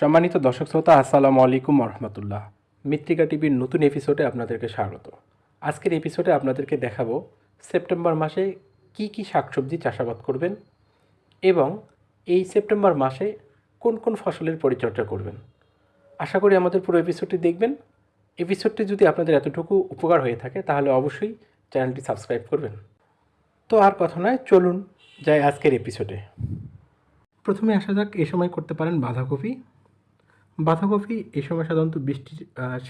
সম্মানিত দর্শক শ্রোতা, আসসালামু আলাইকুম রহমতুল্লাহ মৃত্তিকা টিভির নতুন এপিসোডে আপনাদেরকে স্বাগত। আজকের এপিসোডে আপনাদেরকে দেখাবো সেপ্টেম্বর মাসে কি কি শাকসবজি চাষাবাদ করবেন এবং এই সেপ্টেম্বর মাসে কোন কোন ফসলের পরিচর্যা করবেন। আশা করি আমাদের পুরো এপিসোডটি দেখবেন। এপিসোডটি যদি আপনাদের এতটুকু উপকার হয়ে থাকে, তাহলে অবশ্যই চ্যানেলটি সাবস্ক্রাইব করবেন। তো আর কথা নয়, চলুন যাই আজকের এপিসোডে। প্রথমে আসা যাক এই সময় করতে পারেন বাঁধাকপি। বাঁধাকপি এই সময় সাধারণত বৃষ্টির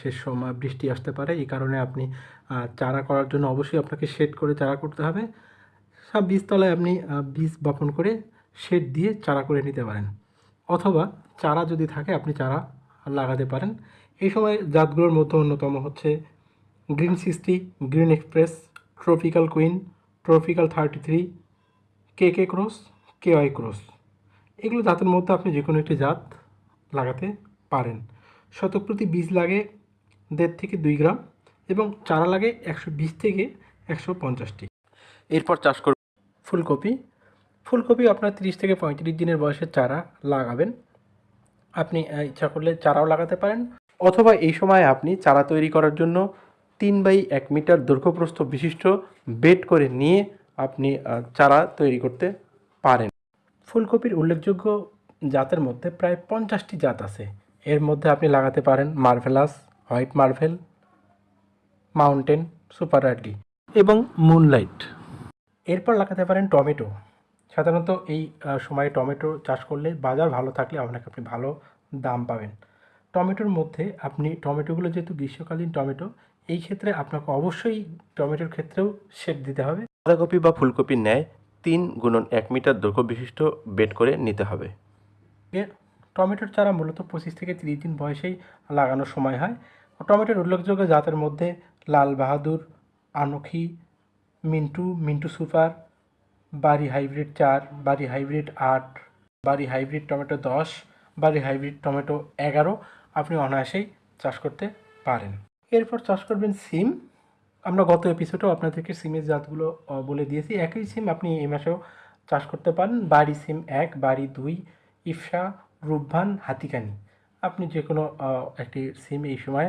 শেষ সময় বৃষ্টি আসতে পারে। এই কারণে আপনি চারা করার জন্য অবশ্যই আপনাকে শেড করে চারা করতে হবে। সব বীজতলায় আপনি বীজ বপন করে শেড দিয়ে চারা করে নিতে পারেন। অথবা চারা যদি থাকে, আপনি চারা লাগাতে পারেন। এই সময় জাতগুলোর মধ্যে অন্যতম হচ্ছে green sixty, green express, tropical queen, tropical thirty three, K K cross, K Y cross. এগুলো জাতের মধ্যে আপনি যে কোনো একটি জাত লাগাতে পারেন। শতক প্রতি বীজ লাগে দেড় থেকে দুই গ্রাম এবং চারা লাগে একশো বিশ থেকে একশো পঞ্চাশটি এরপর চাষ করব। ফুলকপি। ফুলকপি আপনার তিরিশ থেকে পঁয়ত্রিশ দিনের বয়সের চারা লাগাবেন। আপনি ইচ্ছা করলে চারাও লাগাতে পারেন। অথবা এই সময় আপনি চারা তৈরি করার জন্য তিন বাই এক মিটার দৈর্ঘ্যপ্রস্থ বিশিষ্ট বেড করে নিয়ে আপনি চারা তৈরি করতে পারেন। ফুলকপির উল্লেখযোগ্য জাতের মধ্যে প্রায় পঞ্চাশটি জাত আছে। এর মধ্যে আপনি লাগাতে পারেন marvellous, white marvel, mountain, super early এবং মুনলাইট। এরপর লাগাতে পারেন টমেটো। সাধারণত এই সময়ে টমেটো চাষ করলে বাজার ভালো থাকলে আপনাকে আপনি ভালো দাম পাবেন। টমেটোর মধ্যে আপনি, টমেটোগুলো যেহেতু গ্রীষ্মকালীন টমেটো, এই ক্ষেত্রে আপনাকে অবশ্যই টমেটোর ক্ষেত্রেও শেড দিতে হবে। বাঁধাকপি বা ফুলকপির ন্যায় তিন গুণন এক মিটার দৈর্ঘ্য বিশিষ্ট বেড করে নিতে হবে। টমেটোর চারা মূলত পঁচিশ থেকে তিরিশ দিন বয়সেই লাগানোর সময় হয়। টমেটোর উল্লেখযোগ্য জাতের মধ্যে লাল বাহাদুর, আনখি, মিন্টু মিন্টু সুপার বাড়ি হাইব্রিড চার বাড়ি হাইব্রিড আট বাড়ি হাইব্রিড টমেটো দশ বাড়ি হাইব্রিড টমেটো এগারো আপনি অনায়াসেই চাষ করতে পারেন। এরপর চাষ করবেন সিম। আমরা গত এপিসোডেও আপনাদেরকে সিমের জাতগুলো বলে দিয়েছি। একই সিম আপনি এই মাসেও চাষ করতে পারেন। বাড়ি সিম এক বাড়ি দুই ইফসা রূপভান হাতিকানি। আপনি যে কোনো একটি সিম এই সময়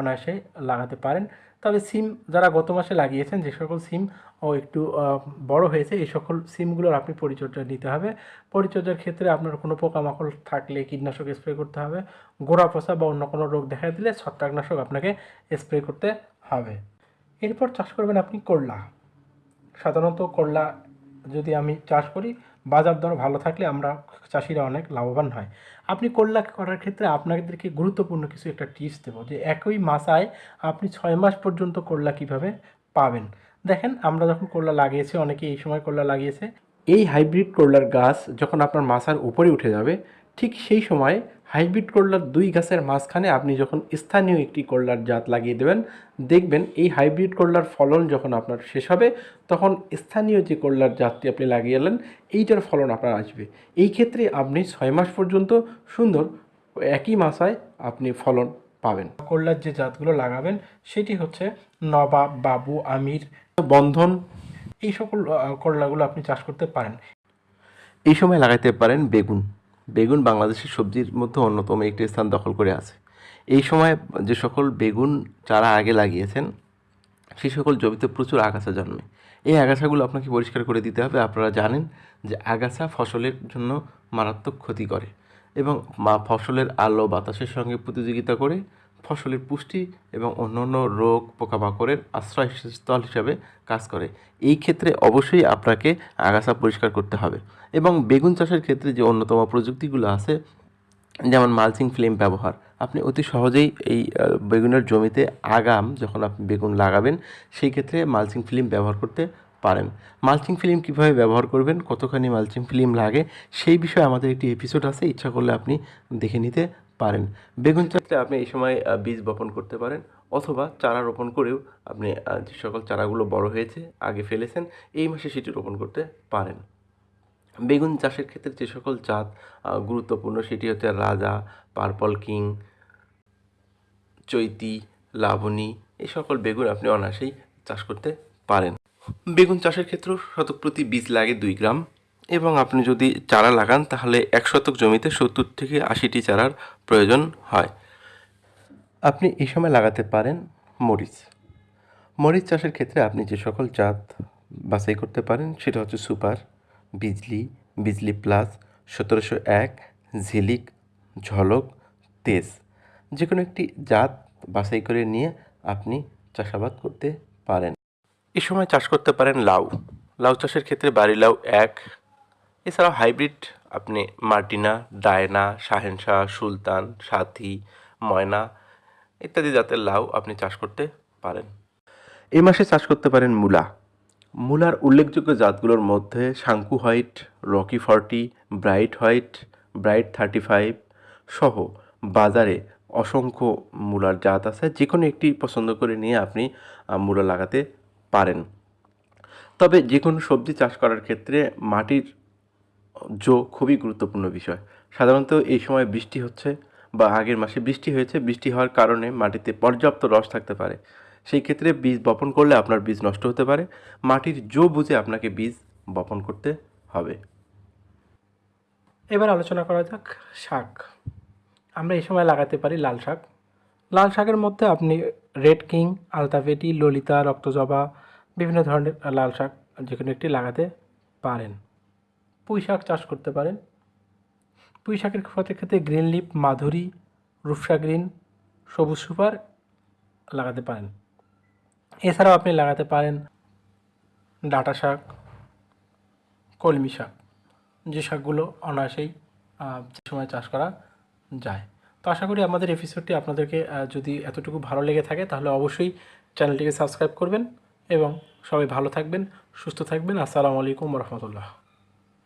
অনায়াসে লাগাতে পারেন। তবে সিম যারা গত মাসে লাগিয়েছেন, যে সকল সিম, ও একটু বড় হয়েছে, এই সকল সিমগুলোর আপনি পরিচর্যা নিতে হবে। পরিচর্যার ক্ষেত্রে আপনার কোনো পোকামাকড় থাকলে কীটনাশক স্প্রে করতে হবে। গোড়া পচা বা অন্য কোনো রোগ দেখা দিলে ছত্রাকনাশক আপনাকে স্প্রে করতে হবে। এরপর চাষ করবেন আপনি করলা। সাধারণত করলা যদি আমি চাষ করি বাজার দর ভালো থাকলে আমরা চাষিরা অনেক লাভবান হয়। আপনি করলা করার ক্ষেত্রে আপনাদেরকে গুরুত্বপূর্ণ কিছু একটা টিপস দেবো যে একই মাসায় আপনি ছয় মাস পর্যন্ত করলা কীভাবে পাবেন। দেখেন আমরা যখন করলা লাগিয়েছি, অনেকে এই সময় করলা লাগিয়েছে। এই হাইব্রিড করলার গাছ যখন আপনার মাসার উপরে উঠে যাবে, ঠিক সেই সময় হাইব্রিড করলার দুই গাছের মাঝখানে আপনি যখন স্থানীয় একটি করলার জাত লাগিয়ে দেবেন, দেখবেন এই হাইব্রিড করলার ফলন যখন আপনার শেষ হবে, তখন স্থানীয় যে করলার জাতটি আপনি লাগিয়ে এলেন, এইটার ফলন আপনার আসবে। এই ক্ষেত্রে আপনি ছয় মাস পর্যন্ত সুন্দর একই মাসায় আপনি ফলন পাবেন। করলার যে জাতগুলো লাগাবেন, সেটি হচ্ছে নবাব, বাবু, আমির, বন্ধন, এই সকল করলাগুলো আপনি চাষ করতে পারেন। এই সময় লাগাইতে পারেন বেগুন। বেগুন বাংলাদেশের সবজির মধ্যে অন্যতম একটি স্থান দখল করে আছে। এই সময় যে সকল বেগুন চারা আগে লাগিয়েছেন সেই সকল জমিতে প্রচুর আগাছা জন্মে। এই আগাছাগুলো আপনাকে পরিষ্কার করে দিতে হবে। আপনারা জানেন যে আগাছা ফসলের জন্য মারাত্মক ক্ষতি করে এবং ফসলের আলো বাতাসের সঙ্গে প্রতিযোগিতা করে ফসলের পুষ্টি এবং অন্যান্য রোগ পোকামাকড়ের আশ্রয়স্থল হিসাবে কাজ করে। এই ক্ষেত্রে অবশ্যই আপনাকে আগাছা পরিষ্কার করতে হবে এবং বেগুন চাষের ক্ষেত্রে যে অন্যতম প্রযুক্তিগুলো আছে, যেমন মালচিং ফিল্ম ব্যবহার, আপনি অতি সহজেই এই বেগুনের জমিতে আগাম যখন আপনি বেগুন লাগাবেন, সেই ক্ষেত্রে মালচিং ফিল্ম ব্যবহার করতে পারেন। মালচিং ফিল্ম কীভাবে ব্যবহার করবেন, কতখানি মালচিং ফিল্ম লাগে, সেই বিষয়ে আমাদের একটি এপিসোড আছে, ইচ্ছা করলে আপনি দেখে নিতে পারেন। বেগুন চাষে আপনি এই সময় বীজ বপন করতে পারেন অথবা চারা রোপণ করেও আপনি যে সকল চারাগুলো বড় হয়েছে, আগে ফেলেছেন, এই মাসে সেটি রোপণ করতে পারেন। বেগুন চাষের ক্ষেত্রে যে সকল জাত গুরুত্বপূর্ণ সেটি হচ্ছে রাজা, পার্পল কিং, চৈতি, লাবণী, এই সকল বেগুন আপনি অনায়াসেই চাষ করতে পারেন। বেগুন চাষের ক্ষেত্রেও শতক প্রতি বীজ লাগে দুই গ্রাম। এবং আপনি যদি চারা লাগান, তাহলে এক শতক জমিতে সত্তর থেকে আশিটি চারার প্রয়োজন হয়। আপনি এই সময় লাগাতে পারেন মরিচ। মরিচ চাষের ক্ষেত্রে আপনি যে সকল জাত বাছাই করতে পারেন, সেটা হচ্ছে সুপার, বিজলি বিজলি প্লাস, সতেরোশো এক, ঝিলিক, ঝলক, তেজ। যে কোনো একটি জাত বাছাই করে নিয়ে আপনি চাষাবাদ করতে পারেন। এ সময় চাষ করতে পারেন লাউ। লাউ চাষের ক্ষেত্রে বাড়ি লাউ এক এছাড়াও হাইব্রিড আপনি মার্টিনা, ডায়না, শাহেনশাহ, সুলতান, সাথী, ময়না ইত্যাদি জাতের লাউ আপনি চাষ করতে পারেন। এই মাসে চাষ করতে পারেন মূলা। মূলার উল্লেখযোগ্য জাতগুলোর মধ্যে Shanku white, Rocky forty, bright white, bright thirty five সহ বাজারে অসংখ্য মূলার জাত আছে। যে কোনো একটি পছন্দ করে নিয়ে আপনি মূলা লাগাতে পারেন। তবে যে কোনো সবজি চাষ করার ক্ষেত্রে মাটির জো খুবই গুরুত্বপূর্ণ বিষয়। সাধারণত এই সময় বৃষ্টি হচ্ছে বা আগের মাসে বৃষ্টি হয়েছে, বৃষ্টি হওয়ার কারণে মাটিতে পর্যাপ্ত রস থাকতে পারে। সেই ক্ষেত্রে বীজ বপন করলে আপনার বীজ নষ্ট হতে পারে। মাটির জো বুঝে আপনাকে বীজ বপন করতে হবে। এবার আলোচনা করা যাক শাক। আমরা এই সময় লাগাতে পারি লাল শাক। লাল শাকের মধ্যে আপনি রেড কিং, আলতাফেটি, ললিতা, রক্তজবা, বিভিন্ন ধরনের লাল শাক যে কোনো একটি লাগাতে পারেন। পুঁই শাক চাষ করতে পারেন। পুঁই শাকের ক্ষেত্রে ক্ষেত্রে green leaf Madhuri, Rupsha green, সবুজ সুপার লাগাতে পারেন। এছাড়াও আপনি লাগাতে পারেন ডাঁটা শাক, কলমি শাক, যে শাকগুলো অনায়াসেই সময় চাষ করা যায়। তো আশা করি আমাদের এপিসোডটি আপনাদেরকে যদি এতটুকু ভালো লেগে থাকে, তাহলে অবশ্যই চ্যানেলটিকে সাবস্ক্রাইব করবেন এবং সবাই ভালো থাকবেন, সুস্থ থাকবেন। আসসালামু আলাইকুম রহমতুল্লাহ।